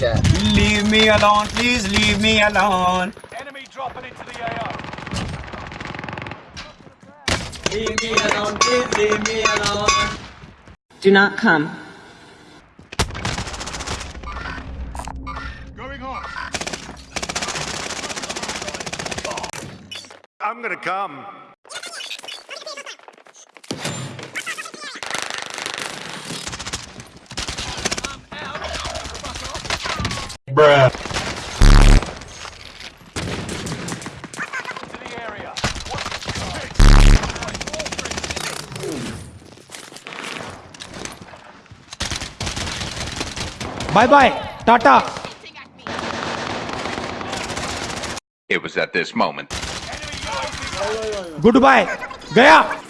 chat. Leave me alone, please leave me alone. Enemy dropping into the AO. Leave me alone, please leave me alone. Do not come. Going on. I'm gonna come. Bruh. To the area. Bye bye. Tata. It was at this moment Enemy UAV Goodbye. Gaya.